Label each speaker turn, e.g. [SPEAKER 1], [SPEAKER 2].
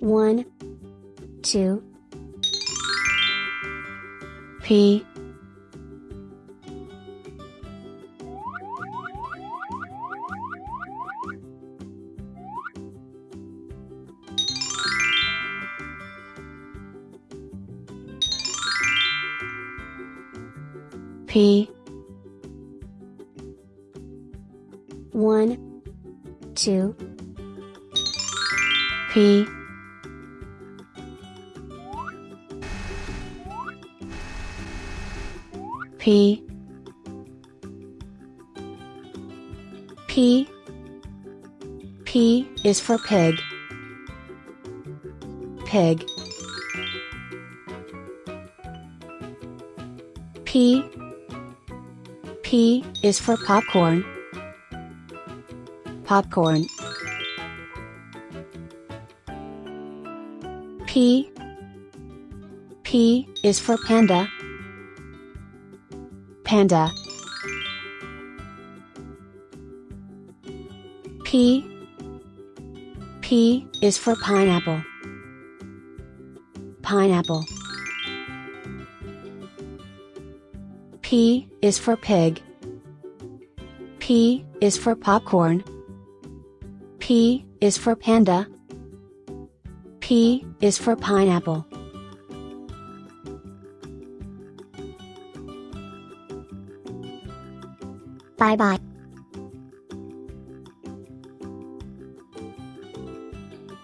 [SPEAKER 1] One, two, P P one two P P P P is for pig. Pig. P P is for popcorn. Popcorn. P P is for panda. Panda. P P is for pineapple. Pineapple. P is for pig. P is for popcorn. P is for panda. P is for pineapple.
[SPEAKER 2] 拜拜。